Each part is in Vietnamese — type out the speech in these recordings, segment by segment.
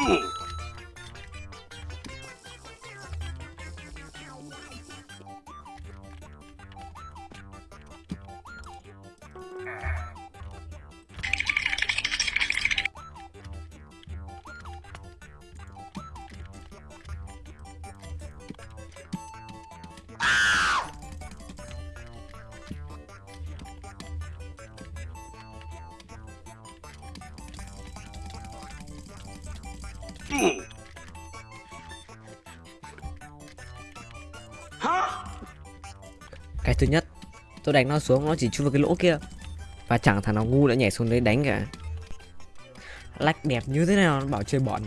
Ooh. Cái thứ nhất, Tôi đánh nó xuống, nó chỉ chui vào cái lỗ kia. Và chẳng thằng nào ngu đã nhảy xuống đấy đánh cả. Lách đẹp như thế nào, nó bảo chơi bọn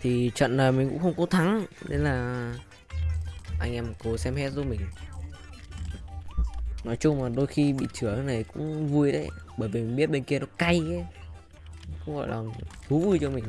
Thì trận này mình cũng không có thắng, Nên là Anh em cố xem hết giúp mình. Nói chung là đôi khi bị chữa này cũng vui đấy, Bởi vì mình biết bên kia nó cay ấy. Cũng gọi là thú vui cho mình.